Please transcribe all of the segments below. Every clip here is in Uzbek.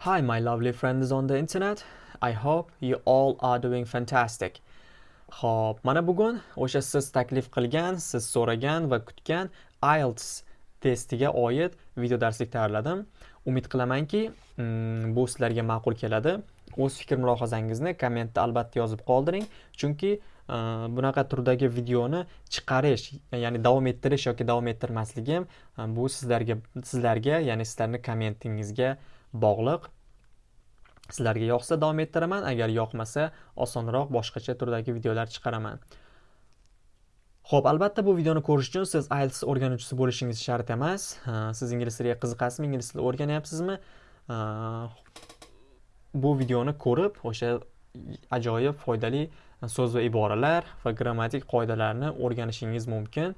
Hi, my lovely friends on the internet. I hope you all are doing fantastic. Xo'p, mana bugun o'sha siz taklif qilgan, siz so'ragan va kutgan IELTS testiga oid video darslik tayyorladim. Umid qilamanki, mm, bu sizlarga ma'qul keladi. O'z fikr mulohazangizni kommentda albatta yozib qoldiring, chunki e, bunaqa turdagi videoni chiqarish, ya'ni davom ettirish yoki davom ettirmasligim e, bu sizlarga sizlarga, ya'ni sizlarning kommentingizga bog'liq. Sizlarga yoqsa davom ettiraman, agar yoqmasa osonroq boshqacha turdagi videolar chiqaraman. Xo'p, albatta bu videoni ko'rish uchun siz IELTS o'rganuvchisi bo'lishingiz shart emas. Siz ingliz tiliga qiziqasizmi, ingliz tilini o'rganyapsizmi? Bu videoni ko'rib, o'sha ajoyib foydali so'z va iboralar va grammatik qoidalarni o'rganishingiz mumkin.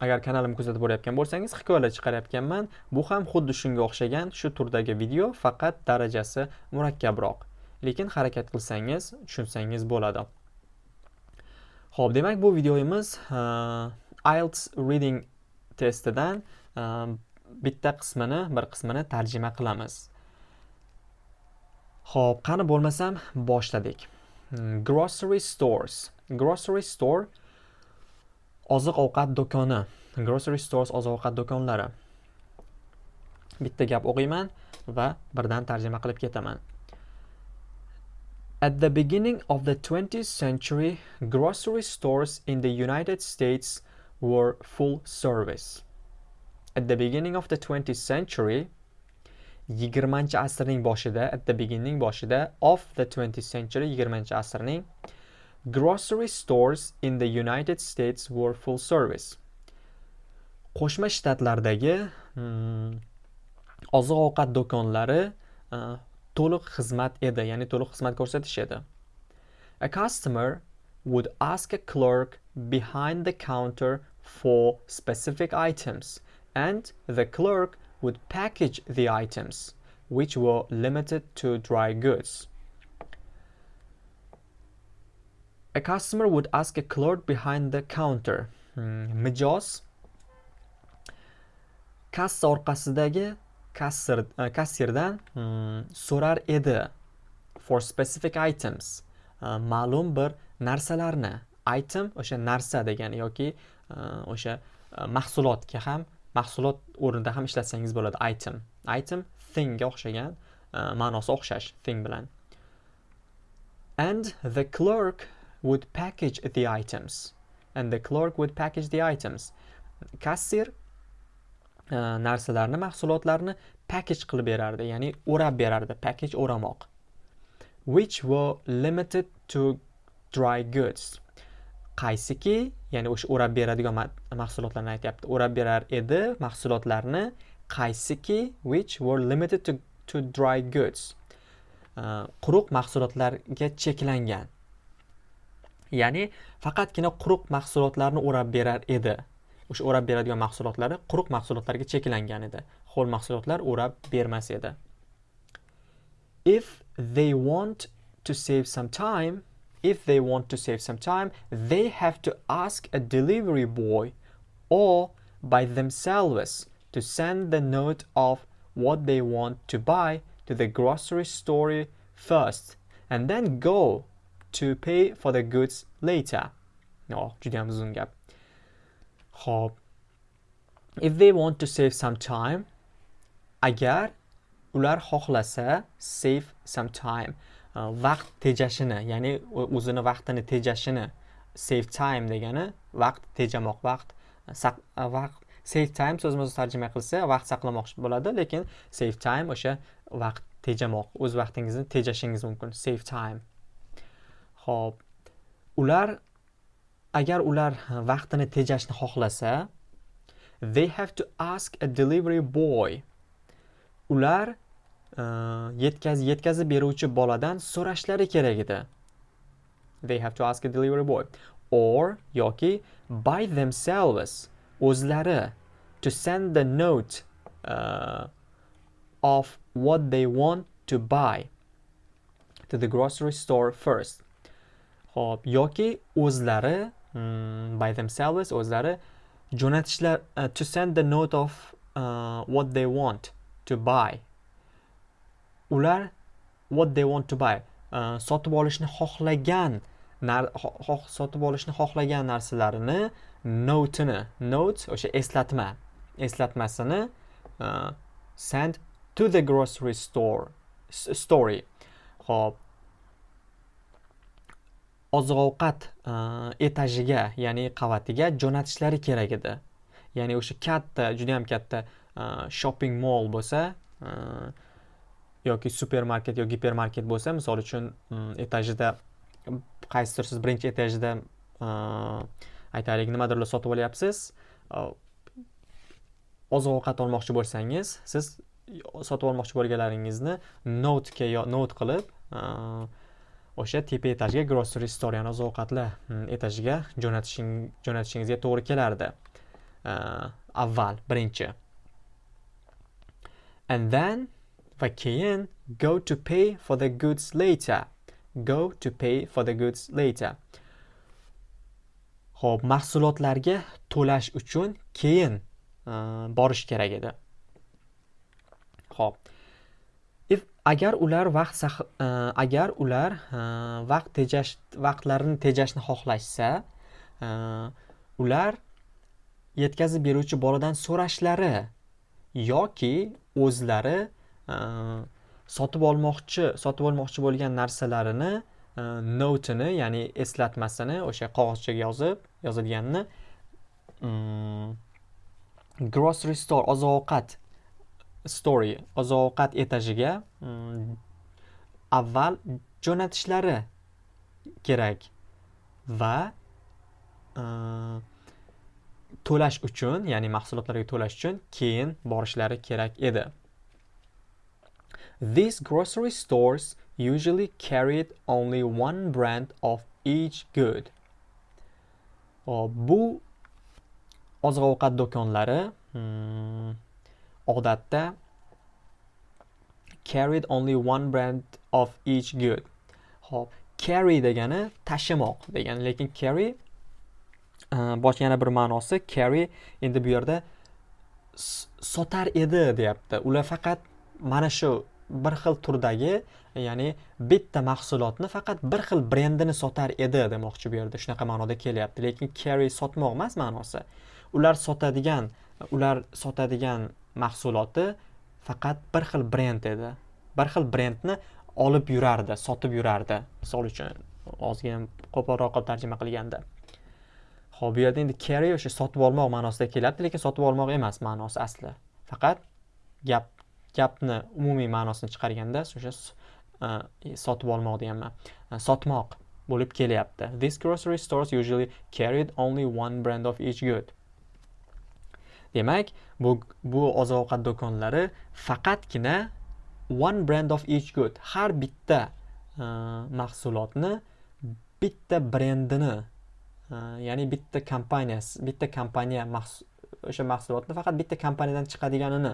Agar kanalimni kuzatib borayotgan bo'lsangiz hikoyalar chiqarayotganman. Bu ham xuddi shunga o'xshagan shu turdagi video faqat darajasi murakkabroq. Lekin harakat qilsangiz tushunsangiz bo'ladi. Ho'p demak bu videomiz uh, IELTS reading testidan uh, bitta qismini bir qismini tarjima qilamiz. Ho'p qani bo'lmasam boshladik. Hmm, grocery stores. Grocery store oziq ovqat do'koni grocery stores oziq ovqat do'konlari bitta gap o'qiyman va birdan tarjima qilib ketaman At the beginning of the 20th century, grocery stores in the United States were full service. At the beginning of the 20th century, 20 asrning boshida, at the beginning boshida of the 20th century, 20 asrning Grocery stores in the United States were full service. Qo'shma Shtatlardagi hmm, oziq-ovqat do'konlari uh, to'liq xizmat edi, ya'ni to'liq xizmat ko'rsatish edi. A customer would ask a clerk behind the counter for specific items and the clerk would package the items which were limited to dry goods. A customer would ask a clerk behind the counter. Hmm, mijoz? Kassa orqasidagi kassir uh, e, kassirdan hmm, so'rar edi for specific items uh, ma'lum bir narsalarni. Item o'sha narsa degani yoki uh, o'sha mahsulotga ham mahsulot o'rnida ham ishlatsangiz bo'ladi item. Item thingga o'xshagan ma'nosi o'xshash thing bilan. And the clerk would package the items. And the clerk would package the items. Kassir uh, narsalarni mahsulotlarni package qilib berardi. Ya'ni o'rab berardi package o'ramoq. Which were limited to dry goods. Qaysiki ya'ni o'sha o'rab beradigan mahsulotlarni aytyapti. O'rab berar edi mahsulotlarni qaysiki which were limited to, to dry goods. Uh, quruq mahsulotlarga cheklangan. Ya'ni faqatgina quruq mahsulotlarni o'rab berar edi. O'sha o'rab beradigan mahsulotlari quruq mahsulotlarga cheklangan edi. Ho'l mahsulotlar o'rab bermas edi. If they want to save some time if they want to save some time they have to ask a delivery boy or by themselves to send the note of what they want to buy to the grocery store first and then go to pay for the goods later. Oh, juda ham uzun gap. Xo'p. If they want to save some time, agar ular xohlasa save some time uh, vaqt tejashini, ya'ni o'zini vaqtini tejashini save time degani vaqt tejamoq, vaqt vaqt save time so'zma so'z tarjima qilsa vaqt saqlamoq bo'ladi, lekin save time o'sha vaqt tejamoq, o'z vaqtingizni tejashingiz mumkin. Save time. Xo'p, ular agar ular vaqtini tejashni xohlasa, they have to ask a delivery boy. Ular e, yetkaz yetkazib beruvchi boladan so'rashlari kerak edi. They have to ask a delivery boy or yoki by themselves o'zlari to send the note uh, of what they want to buy to the grocery store first. Xo'p, yoki o'zlari mm, by themselves o'zlari jo'natishlar uh, to send the note of uh, what they want to buy. Ular what they want to buy uh, sotib olishni xohlagan sotib olishni xohlagan narsalarini notini note o'sha eslatma eslatmasini uh, send to the grocery store story. Ho'p oziq ovqat e, etajiga ya'ni qavatiga jo'natishlari kerak edi. Ya'ni o'sha katta juda yam katta e, shopping mall bo'lsa e, yoki supermarket yoki gipermarket bo'lsa misol uchun etajida qaysidir siz birinchi etajida aytaylik nimadirlar sotib olyapsiz oziq ovqat olmoqchi bo'lsangiz siz sotib olmoqchi bo'lganlaringizni notga not qilib o'sha tepa etajga grocery store ya'ni oziq ovqatlar hmm, etajiga jo'natishing jo'natishingizga to'g'ri kelardi. Avval birinchi. And then va keyin go to pay for the goods later. Go to pay for the goods later. Ho'p mahsulotlarga to'lash uchun keyin borish kerak edi. Ho'p. Agar ular vaqt uh, agar ular uh, vaqt tejash vaqtlarini tejashni xohlashsa uh, ular yetkazib beruvchi boladan so'rashlari yoki o'zlari sotib olmoqchi sotib olmoqchi bo'lgan narsalarini notini ya'ni eslatmasini o'sha qog'ozchaga yozib yozilganini um, grocery store oziq ovqat story oziq ovqat etajiga mm, avval jo'natishlari kerak va e, to'lash uchun ya'ni mahsulotlarga to'lash uchun keyin borishlari kerak edi These grocery stores usually carried only one brand of each good. Bu oziq ovqat do'konlari hmm, odatda carried only one brand of each good. Xo'p, carry degani tashimoq degani lekin carry uh, boshqa yana bir ma'nosi carry endi bu yerda sotar edi deyapti. Ular faqat mana shu bir xil turdagi ya'ni bitta mahsulotni faqat bir xil brendini sotar edi demoqchi bu yerda shunaqa ma'noda kelyapti. Lekin carry sotmoq emas ma'nosi. Ular sotadigan ular sotadigan mahsuloti faqat bir xil brend edi. Bir xil brendni olib yurardi sotib yurardi. Misol uchun ozgina qo'polroq qilib tarjima qilganda. Ho'p bu yerda endi carry o'sha sotib olmoq ma'nosida kelyapti lekin sotib olmoq emas ma'nosi asli. Faqat gap gapni umumiy ma'nosini chiqarganda o'sha e, sotib olmoq deganman e, sotmoq bo'lib kelyapti. This grocery stores usually carried only one brand of each good. Demak bu bu oziq ovqat do'konlari faqatgina one brand of each good. Har bitta e, mahsulotni bitta brendini e, ya'ni bitta kompaniyasi bitta kompaniya o'sha mahsulotni faqat bitta kompaniyadan chiqadiganini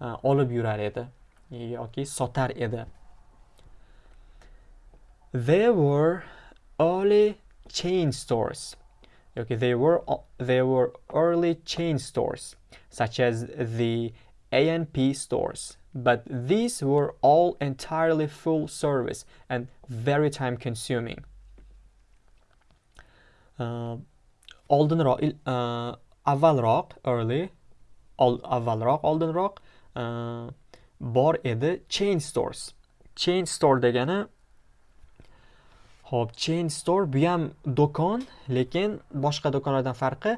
e, olib yurar edi yoki sotar edi. There were early chain stores. Okay they were they were early chain stores such as the A&P stores. But these were all entirely full service and very time consuming. Uh, oldinroq uh, early ol, avvalroq oldinroq uh, bor edi chain stores. Chain store degani Xo'p, chain store bu ham do'kon, lekin boshqa do'konlardan farqi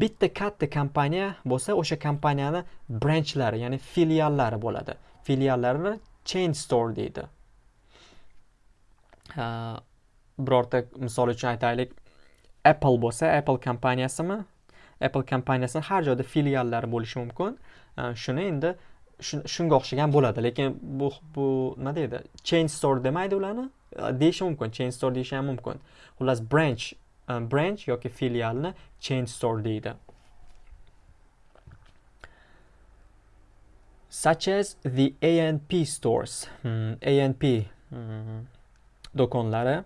bitta katta kompaniya bo'lsa, o'sha kompaniyani branchlari, ya'ni filiallari bo'ladi. Filiallarini chain store deydi. birorta misol uchun aytaylik, Apple bo'lsa, Apple kompaniyasimi? Apple kompaniyasini har joyda filiallari bo'lishi mumkin. Shuni endi shunga o'xshagan bo'ladi, lekin bu bu nima deydi? Chain store demaydi ularni. Deyishi mumkin chain store deyishi ham mumkin xullas branch? Um, branch yoki filialni chain store deydi such as the anp stores. Hmm, anp hmm, do'konlari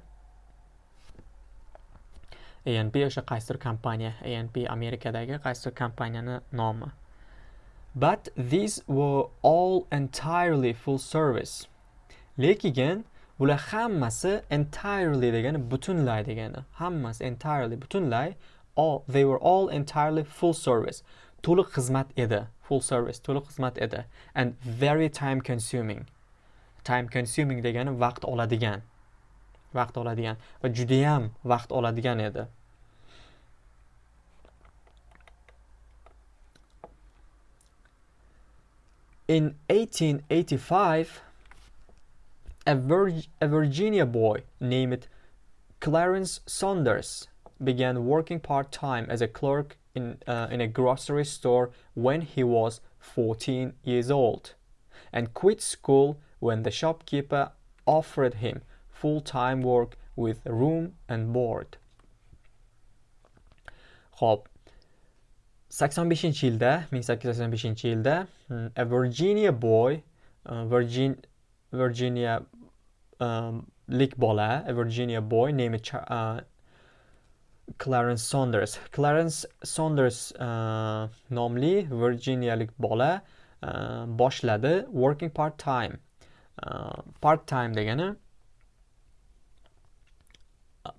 anp o'sha qaysidir kompaniya? Anp Amerikadagi qaysidir kompaniyani nomi? But these were all entirely full service. Lekin bular hammasi entirely degani butunlay degani. Hammasi entirely butunlay. All they were all entirely full service. To'liq xizmat edi. Full service to'liq xizmat edi. And very time consuming. Time consuming degani vaqt oladigan. Vaqt oladigan. Va judayam vaqt oladigan edi. In 1885 a, Vir- a Virginia boy named Clarence Saunders began working part time as a clerk in, uh, in a grocery store when he was 14 years old and quit school when the shopkeeper offered him full time work with room and board. Xo'p, 85 yilda 1885 yilda hmm, a Virginia boy uh, Virgin, Virginia um, lik bola a Virginia boy named uh, Clarence Saunders. Clarence Saunders uh, nomli Virginiyalik bola uh, boshladi working part time uh, part time degani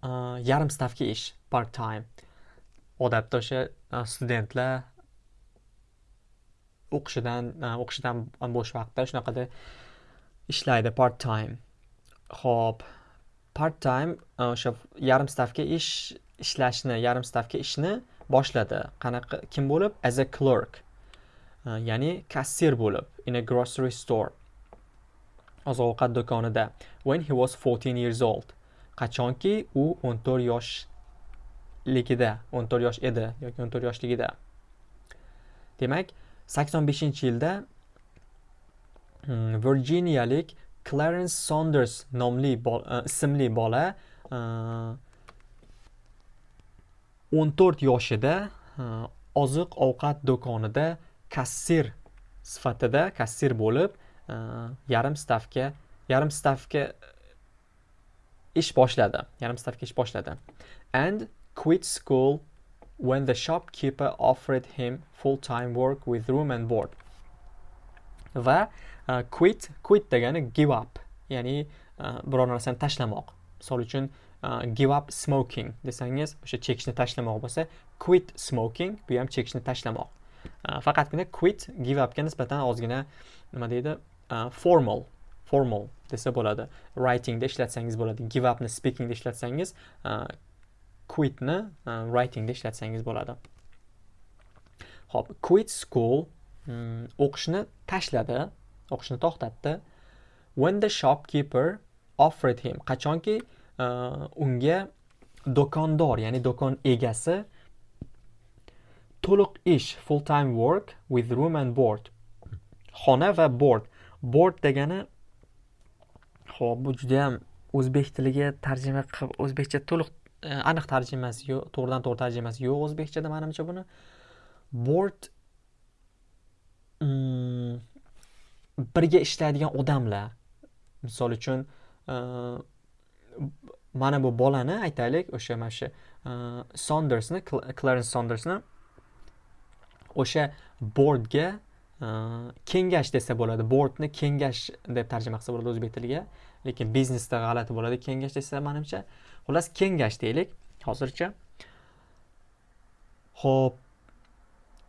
uh, yarim stavka ish part time odatda o'sha uh, studentlar o'qishidan uh, o'qishidan bo'sh vaqtda shunaqada ishlaydi part time ho'p part time e, o'sha yarim stavka ish ishlashni yarim stavka ishni boshladi. Qanaqa kim bo'lib? As a clerk. E, ya'ni kassir bo'lib in a grocery store oziq ovqat do'konida. When he was 14 years old. Qachonki u 14 yoshligida, 14 yosh edi yoki 14 yoshligida. Demak 85 yilda mm, virginiyalik clarence saunders nomli e, ismli bola e, 14 yoshida e, oziq ovqat do'konida kassir sifatida kassir bo'lib yarim stavka yarim stavka ish boshladi yarim stavka ish boshladi and quit school when the shopkeeper offered him full-time work with room and board. Va uh, quit, quit degani give up, ya'ni uh, biror narsani tashlamoq. Misol uchun uh, give up smoking desangiz, o'sha chekishni tashlamoq bo'lsa, quit smoking, bu ham chekishni tashlamoq. Uh, faqatgina quit give upga nisbatan ozgina nima deydi? Uh, formal formal desa bo'ladi. Writingda ishlatsangiz bo'ladi. Give upni speakingda ishlatsangiz, uh, quitni uh, writingda ishlatsangiz bo'ladi ho'p quit school o'qishni tashladi o'qishni to'xtatdi. When the shopkeeper offered him qachonki uh, unga do'kondor ya'ni do'kon egasi to'liq ish full time work with room and board xona va board. Board degani ho'p bu judayam o'zbek tiliga tarjima qilib o'zbekcha to'liq aniq tarjimasi yo'q to'g'ridan to'g'ri tarjimasi yo'q o'zbekchada manimcha buni. Board birga ishlaydigan odamlar misol uchun e, mana bu bolani aytaylik o'sha mana shu e, sondersni clarens sondersni o'sha bordga e, kengash desa bo'ladi. Bordni kengash deb tarjima qilsa bo'ladi o'zbek tiliga lekin biznesda g'alati bo'ladi kengash desa manimcha. Xullas kengash deylik hozircha. Ho'p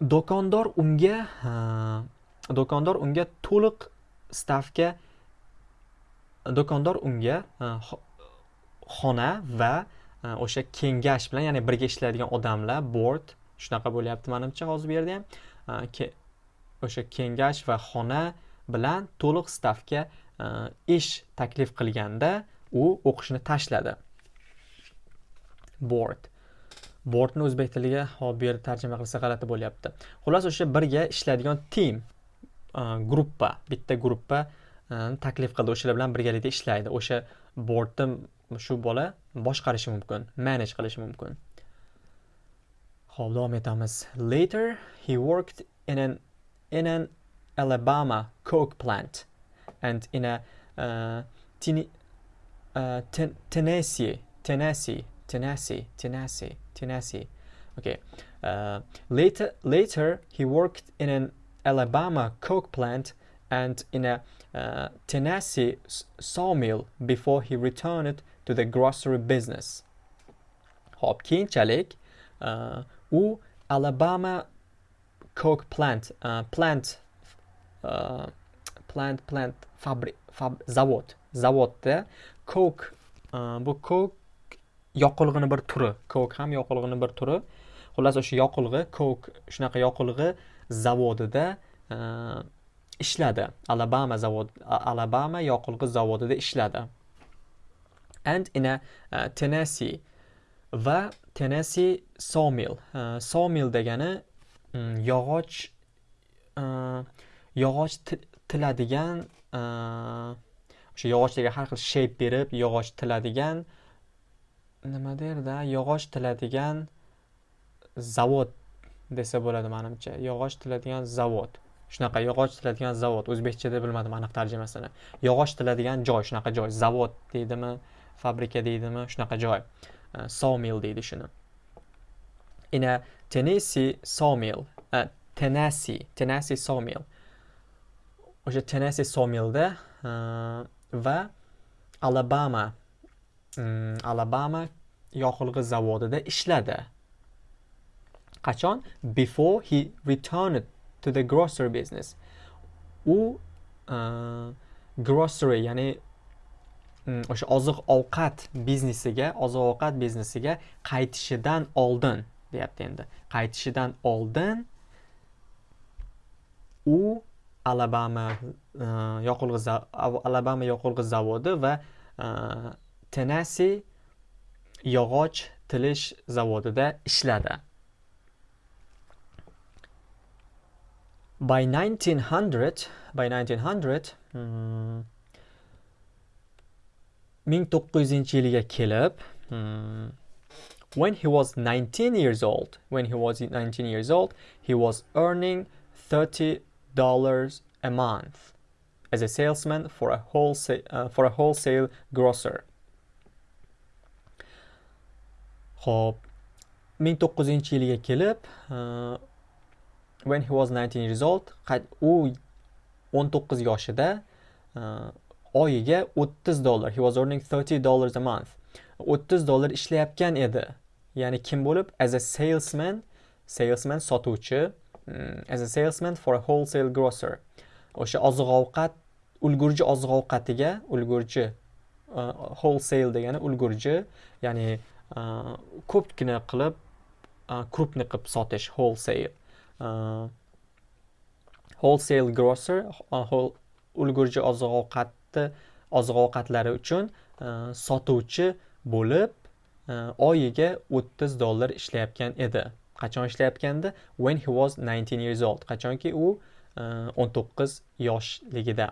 do'kondor unga do'kondor unga to'liq stavka do'kondor unga xona va o'sha kengash bilan ya'ni birga ishlaydigan odamlar board shunaqa bo'lyapti manimcha hozir bu yerda ham o'sha kengash va xona bilan to'liq stavka ish taklif qilganda u o'qishni tashladi. Board. Bortni o'zbek tiliga hop bu yerda tarjima qilsa g'alati bo'lyapti. Xullas o'sha birga ishlaydigan team gruppa bitta gruppa taklif qildi. O'shalar bilan birgalikda ishlaydi. O'sha boardni shu bola boshqarishi mumkin manage qilishi mumkin. Ho'p davom etamiz. Later he worked in an in an Alabama coke plant and in a uh, uh, Tennessee Tennessee Tennessee, Tennessee, Tennessee. Okay. Uh, later, later he worked in an Alabama coke plant and in a uh, Tennessee sawmill before he returned to the grocery business. Hop keyinchalik uh, u Alabama coke plant uh, plant uh, plant plant fabrik fab, zavod zavodda coke bu coke yoqilg'ini bir turi coke ham yoqilg'ini bir turi. Xullas o'sha yoqilg'i coke shunaqa yoqilg'i zavodida e, ishladi. Alabama zavod alabama yoqilg'i zavodida ishladi. And in a uh, tennessee va tennessee sawmill. Uh, sawmill degani um, yog'och uh, yog'och tiladigan o'sha yog'ochlarga har xil shape berib yog'och tiladigan nima derdi yog'och tiladigan zavod desa bo'ladi manimcha. Yog'och tiladigan zavod. Shunaqa yog'och tiladigan zavod. O'zbekchada bilmadim aniq tarjimasini. Yog'och tiladigan joy shunaqa joy. Zavod deydimi fabrika deydimi shunaqa joy. Uh, sawmill deydi shuni. In a tennessee sawmill uh, tennessee tennessee sawmill. O'sha tennessee sawmillda uh, va alabama Mm, alabama yoqilg'i zavodida ishladi. Qachon? Before he returned to the grocery business. U uh, grocery ya'ni mm, o'sha oziq ovqat biznesiga oziq ovqat biznesiga qaytishidan oldin deyapti endi. Qaytishidan oldin u alabama uh, yoqilg'i alabama yoqilg'i zavodi va uh, tennessee yog'och tilish zavodida ishladi. By 1900 by 1900 hmm, 1900-yilga kelib hmm, when he was 19 years old when he was 19 years old he was earning 30 dollars a month as a salesman for a wholesale uh, for a wholesale grocer. Xo'p. 1900-yilga kelib uh, when he was 19 years old u 19 yoshida uh, oyiga 30 dollar he was earning 30 dollars a month 30 dollar ishlayotgan edi. Ya'ni kim bo'lib? As a salesman salesman sotuvchi um, as a salesman for a wholesale grocer. O'sha oziq ovqat ulgurji oziq ovqatiga ulgurji uh, wholesale degani ulgurji ya'ni uh, Э, ko'pgina qilib э, крупный qilib sotish wholesale. Э, wholesale grocer ulgurji oziq ovqatni oziq ovqatlari uchun sotuvchi bo'lib oyiga o'ttiz dollar ishlayotgan edi. Qachon ishlayotgandi? When he was 19 years old. Qachonki u o'n to'qqiz yoshligida.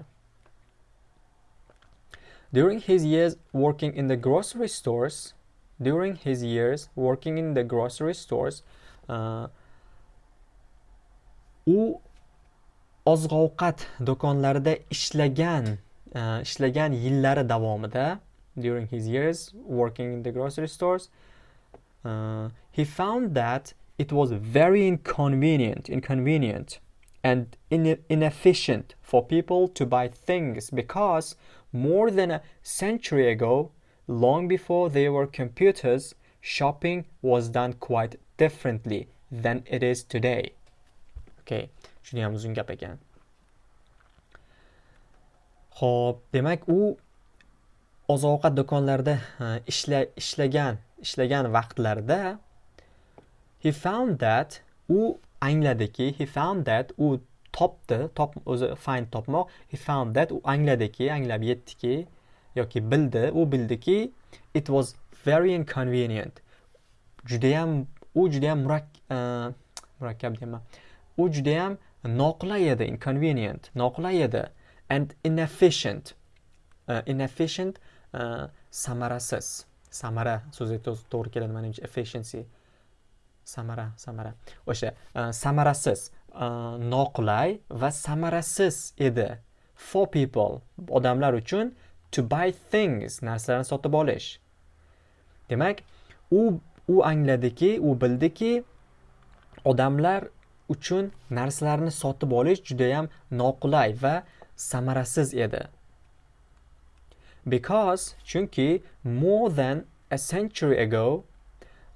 During his years working in the grocery stores during his years working in the grocery stores uh, u oziq ovqat do'konlarida ishlagan uh, ishlagan yillari davomida during his years working in the grocery stores uh, he found that it was very inconvenient inconvenient and in inefficient for people to buy things because more than a century ago long before there were computers shopping was done quite differently than it is today. Okay, shuni ham uzun gap ekan. Xo'p, demak u oziq ovqat do'konlarida ishla ishlagan ishlagan vaqtlarida he found that u angladiki he found that u topdi top o'zi find topmoq. He found that u angladiki anglab yetdiki yoki bildi. U bildiki it was very inconvenient. Judayam u judayam e, murakkab deyman. U judayam noqulay edi inconvenient noqulay edi and inefficient. Uh, inefficient uh, samarasiz. Samara so'zi to'g'ri keladi manimcha. Efficiency. Samara samara. O'sha uh, samarasiz uh, noqulay va samarasiz edi. For people odamlar uchun to buy things narsalarni sotib olish. Demak u u angladiki u bildiki odamlar uchun narsalarni sotib olish judayam noqulay va samarasiz edi. Because chunki more than a century ago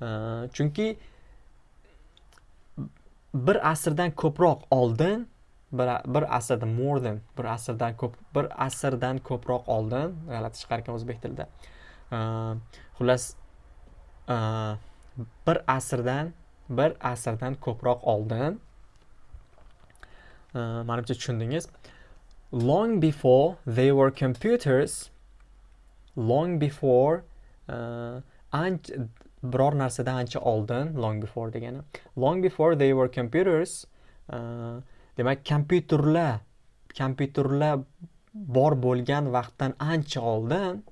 uh, chunki bir asrdan ko'proq oldin bir, bir asrda more than bir asrdan ko'p bir asrdan ko'proq oldin. G'alati chiqar ekan o'zbek tilida. Xullas bir asrdan bir asrdan ko'proq oldin. Manimcha tushundingiz. Long before they were computers long before uh, ancha biror narsadan ancha oldin long before degani. Long before they were computers uh, demak kompyuterlar kompyuterlar bor bo'lgan vaqtdan ancha oldin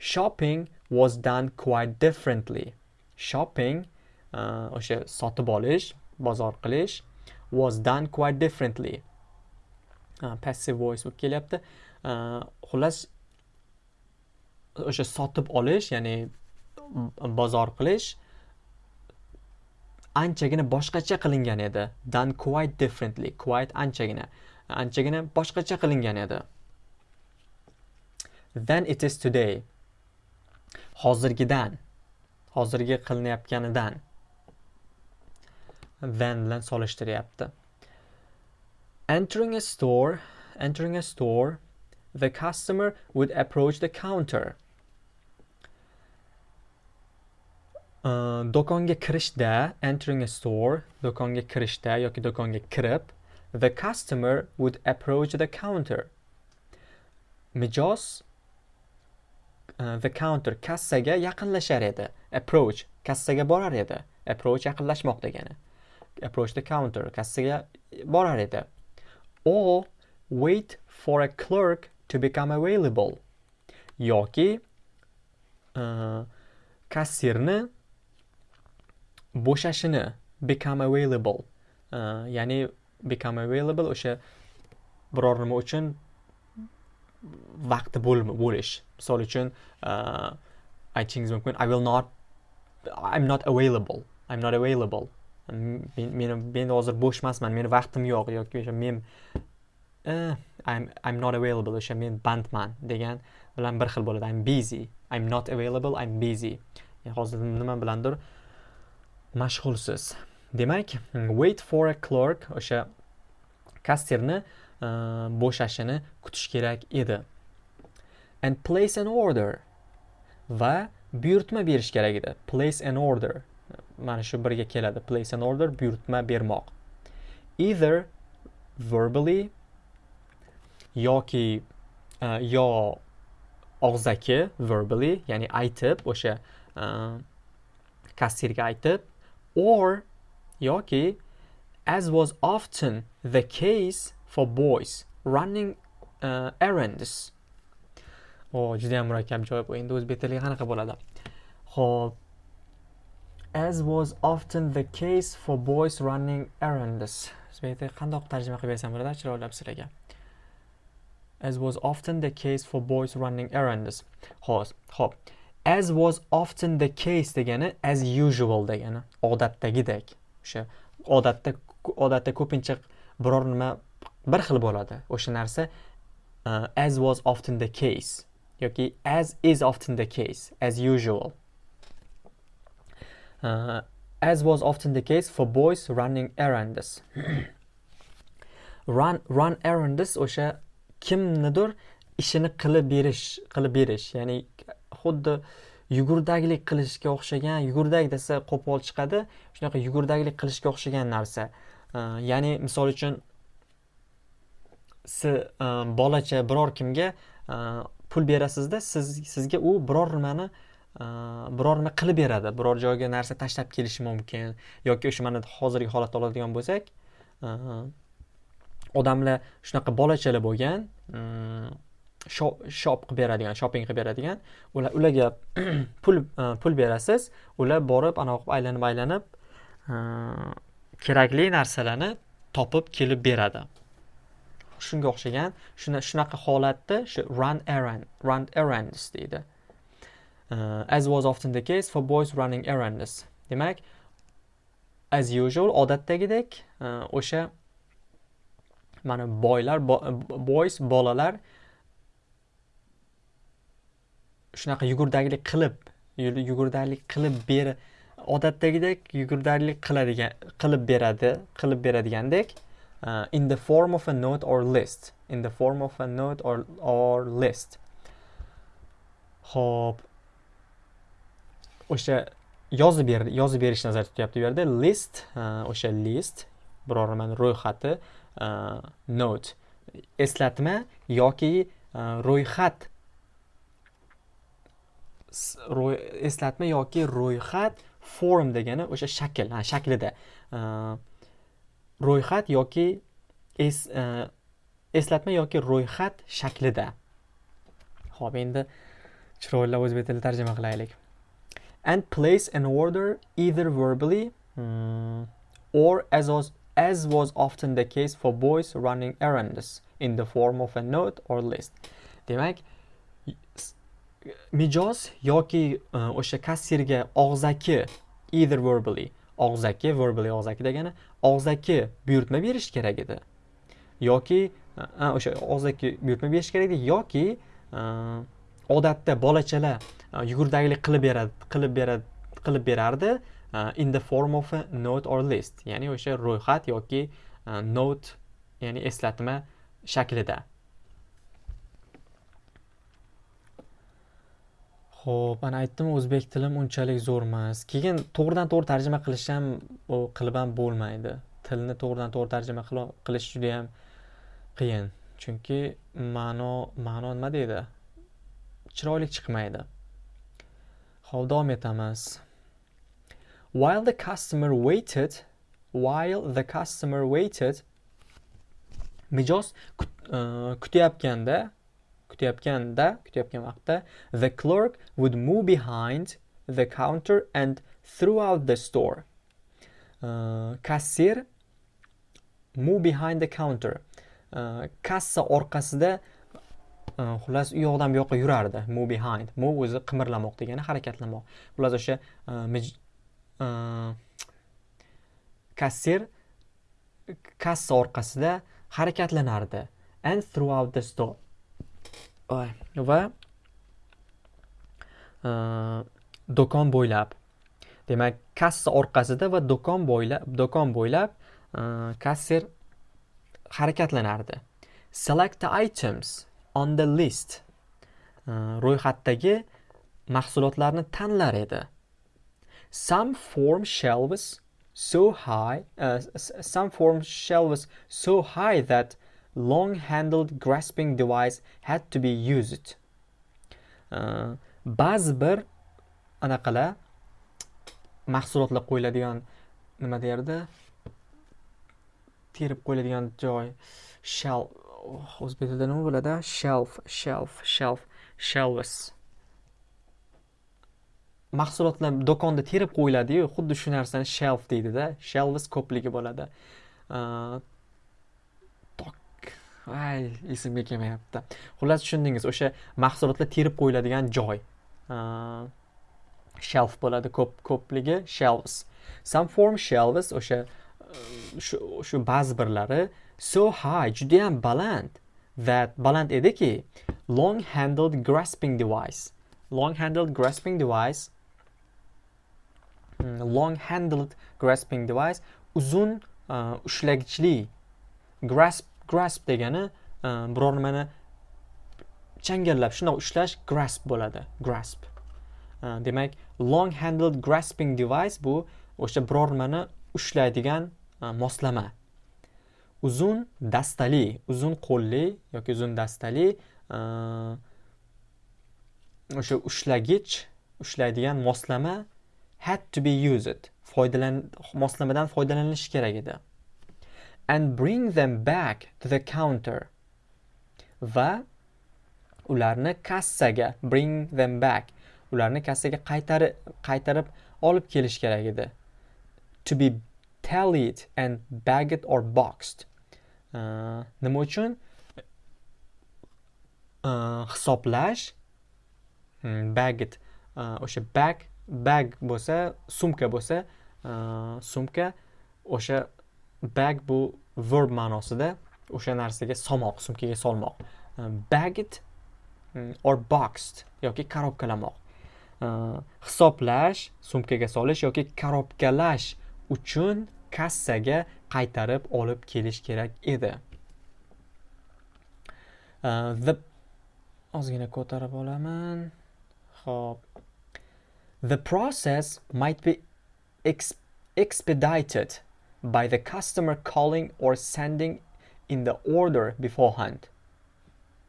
shopping was done quite differently. Shopping uh, o'sha uh, sotib olish bozor qilish was done quite differently. Uh, passive voice bo'lib kelyapti. Uh, xullas o'sha sotib olish ya'ni bozor qilish anchagina boshqacha qilingan edi. Done quite differently quite anchagina. Anchagina boshqacha qilingan edi. Than it is today. Hozirgidan hozirgi qilinayotganidan. Than bilan solishtiryapti. Entering a store entering a store the customer would approach the counter. Э, do'konga kirishda entering a store do'konga kirishda yoki do'konga kirib the customer would approach the counter. Mijoz uh, the counter kassaga yaqinlashar edi. Approach kassaga borar edi. Approach yaqinlashmoq degani. Approach the counter kassaga borar edi. Or wait for a clerk to become available. Yoki uh, kassirni bo'shashini become available. Uh, ya'ni become available o'sha biror nima uchun vaqti bo'lish. Misol uchun uh, aytishingiz mumkin i will not i'm not available. I'm not available. Men men hozir bo'sh emasman meni vaqtim yo'q yoki o'sha men uh, I'm, I'm not available o'sha men bandman degan bilan bir xil bo'ladi. I'm busy. I'm not available i'm busy. Hozir nima bilandir mashg'ulsiz. Demak wait for a clerk o'sha kasserni e, bo'shashini kutish kerak edi. And place an order. Va buyurtma berish kerak edi. Place an order. Mana shu birga keladi. Place an order buyurtma bermoq. Either verbally yoki uh, yo og'zaki verbally ya'ni aytib o'sha uh, kassirga aytib or yoki as was often the case for boys running uh, errands. Oh, o juda yam murakkab joy bu endi o'zbek tiliga qanaqa bo'ladi? Ho'p as was often the case for boys running errands. O'zbek tiliga qandoq tarjima qilib bersam bo'ladi chiroylab sizlarga as was often the case for boys running errands. Hop hop as was often the case degani as usual degani. Odatdagidek. O'sha odatda odatda ko'pincha biror nima bir xil bo'ladi. O'sha narsa uh, as was often the case yoki as is often the case as usual. Uh, as was often the case for boys running errands. Run run errands o'sha kimnidir ishini qilib berish qilib berish ya'ni xuddi yugurdaklik qilishga o'xshagan yugurdak desa qo'pol chiqadi shunaqa yugurdaklik qilishga o'xshagan narsa. Ya'ni misol uchun siz e, bolacha biror kimga e, pul berasizda siz sizga u biror nimani e, biror nima qilib beradi. Biror joyga narsa tashlab kelishi mumkin yoki o'sha mana hozirgi holatda oladigan bo'lsak odamlar shunaqa bolachalar bo'lgan shop qilib beradigan shopping qilib beradigan ular ularga pul e, pul berasiz. Ular borib anaqa qilib aylanib aylanib e, kerakli narsalarni topib kelib beradi. Shunga o'xshagan shunaqa holatda shu run errand run errands deydi. Uh, as was often the case for boys running errands. Demak as usual odatdagidek o'sha mana boylar boys bolalar shunaqa yugurdaklik qilib yugurdaklik qilib ber odatdagidek yugurdaklik qiladigan qilib beradi qilib beradigandek uh, in the form of a note or list in the form of a note or, or list. Ho'p. O'sha yozib ber yozib berishni nazarda tutyapti bu yerda. List uh, o'sha list biror nimani ro'yxati uh, note. Eslatma yoki uh, ro'yxat eslatma yoki ro'yxat form degani o'sha shakl shaklida. Ro'yxat yoki es, e, eslatma yoki ro'yxat shaklida. Ho'p endi chiroylab o'zbek tilida tarjima qilaylik. And place an order either verbally hmm, or as was, as was often the case for boys running errands in the form of a note or list. Demak mijoz yoki e, o'sha kassirga og'zaki either verbally og'zaki verbally og'zaki degani og'zaki buyurtma berish kerak edi. Yoki e, o'sha og'zaki buyurtma berish kerak edi yoki e, odatda bolachalar yugurdaklik qilib beradi qilib beradi qilib berardi in the form of a note or list ya'ni o'sha ro'yxat yoki note ya'ni eslatma shaklida. Ho'p ana aytdim o'zbek tilim unchalik zo'r emas. Keyin to'g'ridan to'g'ri tarjima qilish ham qilib ham bo'lmaydi. Tilni to'g'ridan to'g'ri tarjima qilish juda yam qiyin. Chunki ma'no ma'no nima deydi? Chiroyli chiqmaydi. Hop davom etamiz. While the customer waited while the customer waited mijoz uh, kutayotganda kutayotganda kutayotgan vaqtda the clerk would move behind the counter and throughout the store. Uh, kassir move behind the counter. Uh, kassa orqasida uh, xullas u yoqdan bu yoqqa yurardi. Move behind. Move o'zi qimirlamoq degani harakatlamoq. Xullas o'sha uh, uh, kassir kassa orqasida harakatlanardi and throughout the store va e, do'kon bo'ylab. Demak kassa orqasida va do'kon bo'ylab do'kon bo'ylab e, kasser harakatlanardi. Select the items on the list. E, ro'yxatdagi mahsulotlarni tanlar edi. Some form shelves so high uh, some form shelves so high that long handled grasping device had to be used. Uh, ba'zi bir anaqalar mahsulotlar qo'yiladigan nima derdi terib qo'yiladigan joy shelf o'zbek tilida nima bo'ladi? Shelf shelf shelf shelves. Mahsulotlar do'konda terib qo'yiladiyu xuddi shu narsani shelf deydida shelves ko'pligi bo'ladi. Uh, ay esimga kelmayapti. Xullas tushundingiz o'sha mahsulotlar terib qo'yiladigan joy. Shelf bo'ladi ko'p ko'pligi shelves. Some form shelves o'sha e, shu ba'zi birlari. So high judayam baland. That baland ediki long handled grasping device. Long handled grasping device hmm, long handled grasping device uzun e, ushlagichli grasp grasp degani e, biror nimani changallab shundoq ushlash grasp bo'ladi grasp. E, demak long handled grasping device bu o'sha biror nimani ushlaydigan e, moslama. Uzun dastali uzun qo'lli yoki uzun dastali o'sha ushlagich ushlaydigan moslama had to be used foydalan moslamadan foydalanilishi kerak edi. And bring them back to the counter. Va ularni kassaga bring them back. Ularni kassaga qaytarib qaytarib olib kelish kerak edi. To be tallied and bagged or boxed. Uh, nima uchun? Uh, hisoblash. Hmm, uh, o'sha bag bag bo'lsa sumka bo'lsa sumka o'sha bag bu verb ma'nosida o'sha narsaga solmoq sumkaga solmoq. Ehm, bagged mm, or boxed yoki korobkalamoq ehm, hisoblash sumkaga solish yoki korobkalash uchun kassaga qaytarib olib kelish kerak edi. Ehm, the ozgina ko'tarib olaman. Ho'p the process might be ex expedited. By the customer calling or sending in the order beforehand.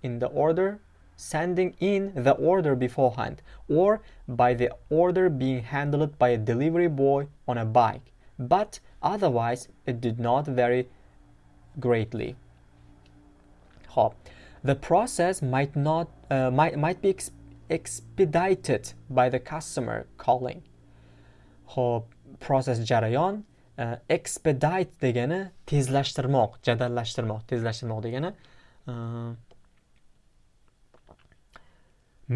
In the order sending in the order beforehand or by the order being handled by a delivery boy on a bike. But otherwise it did not vary greatly. The process might not uh, might, might be ex expedited by the customer calling. Process jarayon uh, expedite degani tezlashtirmoq jadallashtirmoq tezlashtirmoq degani uh,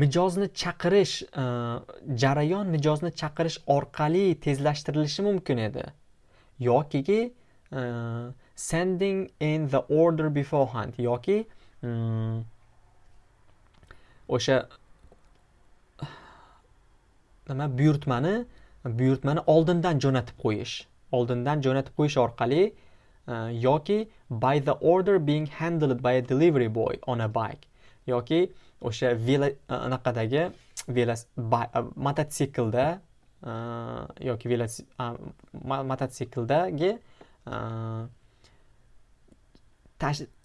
mijozni chaqirish e, jarayon mijozni chaqirish orqali tezlashtirilishi mumkin edi. Yoki sending in the order beforehand yoki um, o'sha nima buyurtmani buyurtmani oldindan jo'natib qo'yish. Oldindan jo'natib qo'yish orqali e, yoki by the order being handled by a delivery boy on a bike yoki o'sha velo anaqadagi mototsiklda yoki mototsikldagi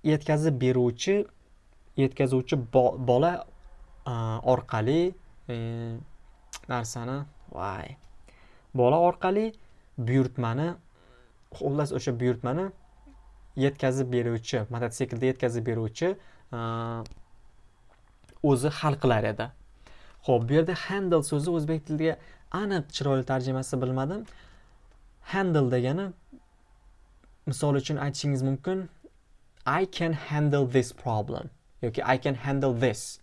yetkazib beruvchi yetkazuvchi e, e, bola orqali narsani voy bola orqali buyurtmani xullas o'sha buyurtmani yetkazib beruvchi mototsiklda yetkazib beruvchi e, o'zi hal qilar edi. Ho'p bu yerda handle so'zi o'zbek tiliga aniq chiroyli tarjimasi bilmadim. Handle degani misol uchun aytishingiz mumkin i can handle this problem yoki i can handle this.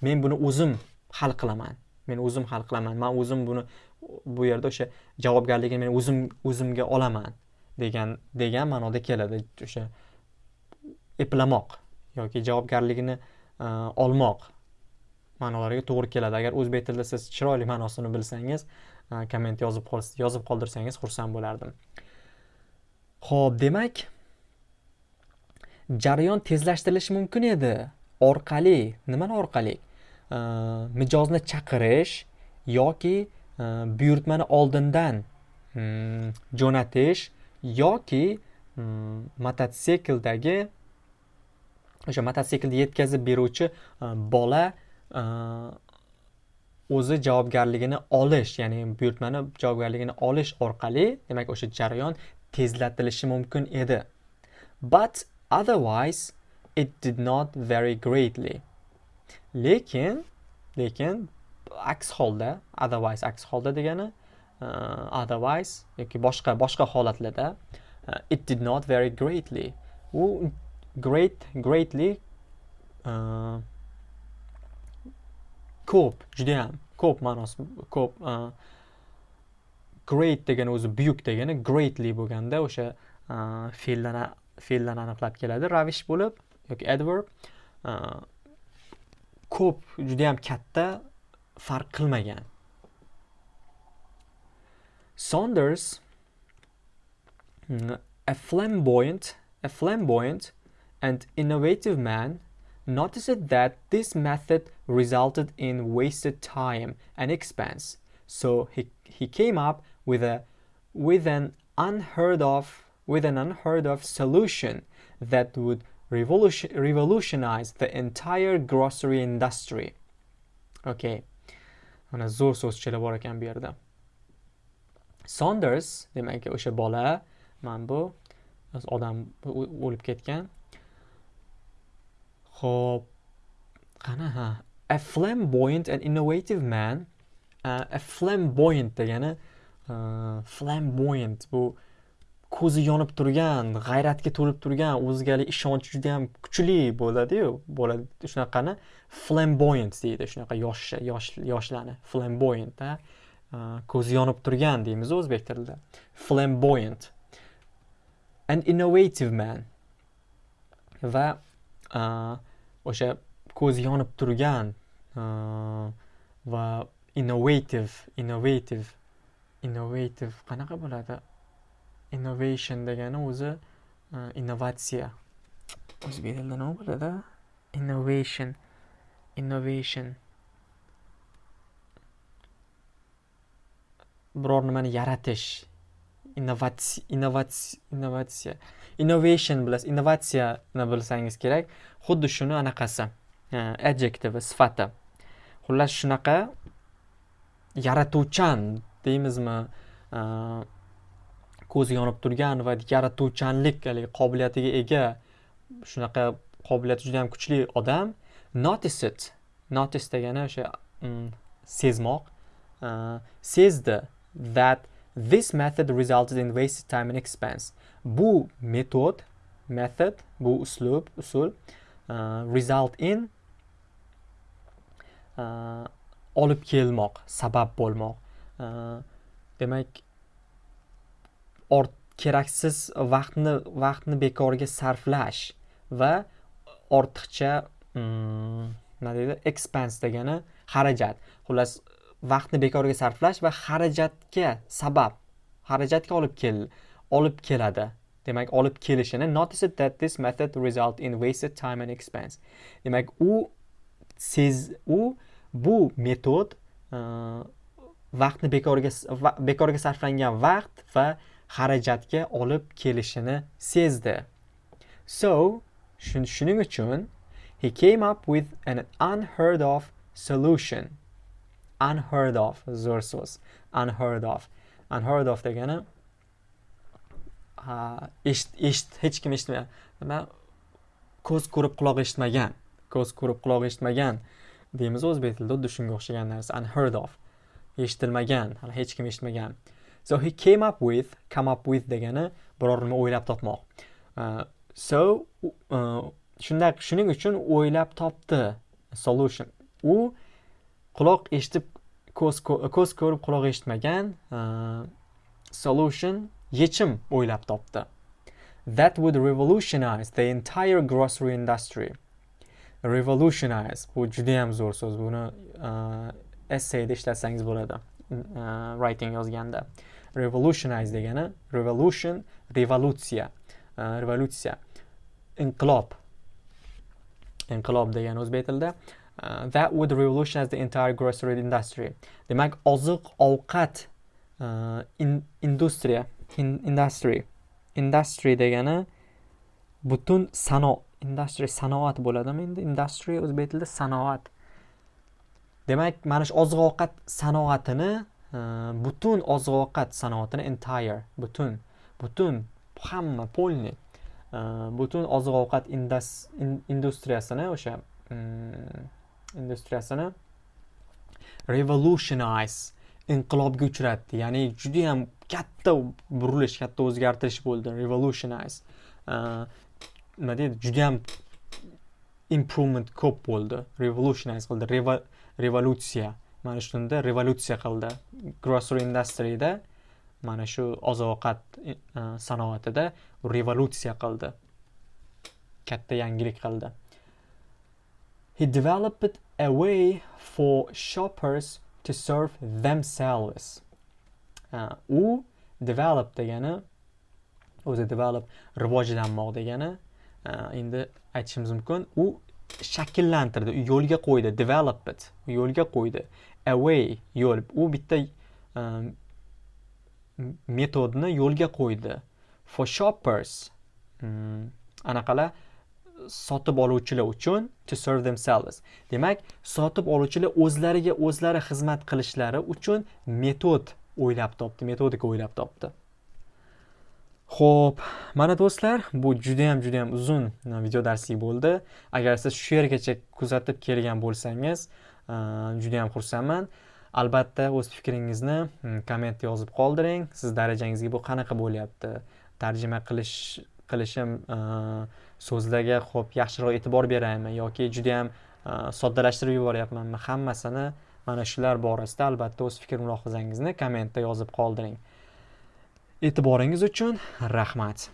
Men buni o'zim hal qilaman. Men o'zim hal qilaman. Man o'zim buni bu yerda o'sha javobgarligini men o'zim o'zimga olaman degan degan ma'noda keladi. O'sha eplamoq yoki javobgarligini e, olmoq ma'nolariga to'g'ri keladi. Agar o'zbek tilida siz chiroyli ma'nosini bilsangiz e, komment yozib yozib qoldirsangiz xursand bo'lardim. Ho'p demak jarayon tezlashtirilishi mumkin edi. Orqali nimani orqali? E, mijozni chaqirish yoki Э, buyurtmani oldindan jo'natish yoki mototsikldagi o'sha mototsiklni yetkazib beruvchi bola o'zi javobgarligini olish ya'ni buyurtmani javobgarligini olish orqali demak o'sha jarayon tezlatilishi mumkin edi. But otherwise it did not vary greatly. Lekin lekin aks holda otherwise aks holda degani uh, otherwise yoki boshqa boshqa holatlarda uh, it did not vary greatly. U great greatly uh, ko'p judayam ko'p ma'nosi ko'p uh, great degani o'zi buyuk degani greatly bo'lganda o'sha uh, fe'ldan fe'ldan aniqlab keladi. Ravish bo'lib yoki adverb uh, ko'p judayam katta farq qilmagan Saunders mm, a flamboyant a flamboyant and innovative man noticed that this method resulted in wasted time and expense. So he, he came up with a with an unheard of with an unheard of solution that would revolution, revolutionize the entire grocery industry. Okay. Mana zo'r so'zchalar bor ekan bu yerda. Saunders demak o'sha bola mana bu odam o'lib ketgan Xo'p, qana ha. A flamboyant and innovative man. Uh, a flamboyant degani uh, flamboyant bu ko'zi yonib turgan, g'ayratga to'lib turgan, o'ziga ishonchi juda ham kuchli bo'ladi-yu, bo'ladi shunaqani flamboyant deydi, shunaqa yosh yosh yoshlarni flamboyant, ko'zi yonib turgan deymiz o'zbek tilida. Flamboyant. An innovative man. va o'sha ko'zi yonib turgan va innovative innovative innovative qanaqa bo'ladi innovation degani o'zi innovatsiya. O'zbek tilida nima bo'ladi? Innovation. Innovation. Biror nimani yaratish. Innovatsiya innovatsiya innovation bilasiz innovatsiyani bilsangiz kerak. Xuddi shuni anaqasi adjektivi sifati. Xullas shunaqa yaratuvchan deymizmi ko'zi yonib turgan va yaratuvchanlik qobiliyatiga ega shunaqa qobiliyati juda yam kuchli odam notice it notice degani o'sha mm, sezmoq uh, sezdi that this method resulted in wasted time and expense. Bu metod method bu uslub usul uh, result in uh, olib kelmoq sabab bo'lmoq. Demak ort keraksiz vaqtni vaqtni bekorga sarflash va ortiqcha mm, nima deydi expense degani xarajat. Xullas vaqtni bekorga sarflash va xarajatga sabab xarajatga olib kel olib keladi. Demak olib kelishini notice that this method result in wasted time and expense. Demak u sez u bu metod uh, vaqtni bekorga bekorga sarflangan vaqt va xarajatga olib kelishini sezdi. So shuning uchun he came up with an unheard of solution. Unheard of zo'r so'z. Unheard of. Unheard of degani eshit hech kim eshitmagan. Nima? Ko'z ko'rib quloq eshitmagan. Ko'z ko'rib quloq eshitmagan. Deymiz o'zbek tilida xuddi shunga o'xshagan narsa. Unheard of. Eshitilmagan hali hech kim eshitmagan. So he came up with come up with degani biror nima o'ylab topmoq. Uh, so uh, shunday shuning uchun o'ylab topdi solution. U quloq eshitib ko'z ko'z ko'rib quloq eshitmagan uh, solution yechim o'ylab topdi. That would revolutionize the entire grocery industry. Revolutionize. Bu juda ham zo'r so'z. Buni uh, essayda ishlatsangiz bo'ladi. Uh, writing yozganda. Revolutionize degani revolution revolutsiya uh, revolutsiya. Inqilob. Inqilob degani o'zbek tilida. Uh, that would revolutionize the entire grocery industry. Demak oziq ovqat uh, in, industriya in, industry. Industry degani butun sano industry sanoat bo'ladimi endi? Industry o'zbek tilida sanoat. Demak mana shu oziq ovqat sanoatini e, butun oziq ovqat sanoatini entire butun butun hamma полный e, butun oziq ovqat industriyasini o'sha mm, industriyasini revolutionize inqilobga uchratdi. Ya'ni judayam katta burilish katta o'zgartirish bo'ldi. Revolutionize. E, nima deydi? Judayam improvement ko'p bo'ldi. Revolutionize qildi. Revolyutsiya. Mana shunda revolyutsiya qildi. Grocery industryda mana shu oziq ovqat e, e, sanoatida revolyutsiya qildi. Katta yangilik qildi. He developed a way for shoppers to serve themselves. Uh, u develop degani o'zi develop rivojlanmoq degani endi aytishimiz mumkin u shakllantirdi yo'lga qo'ydi develop it yo'lga qo'ydi. Away yo'l u bitta um, metodni yo'lga qo'ydi. For shoppers hmm, um, anaqalar sotib oluvchilar uchun to serve themselves. Demak sotib oluvchilar o'zlariga o'zlari xizmat qilishlari uchun metod o'ylab topdi metodika o'ylab topdi. Xo'p, mana do'stlar bu juda ham juda ham uzun e, video darslik bo'ldi. Agar siz shu yergacha kuzatib kelgan bo'lsangiz e, juda ham xursandman. Albatta o'z fikringizni e, kommentda yozib qoldiring. Siz darajangizga bu qanaqa bo'lyapti? Tarjima qilish qilishim so'zlarga xo'p yaxshiroq e'tibor beraymi yoki juda ham soddalashtirib yuboryapmanmi hammasini mana shular borasida albatta o'z fikr mulohazangizni kommentda yozib qoldiring. E'tiboringiz uchun rahmat.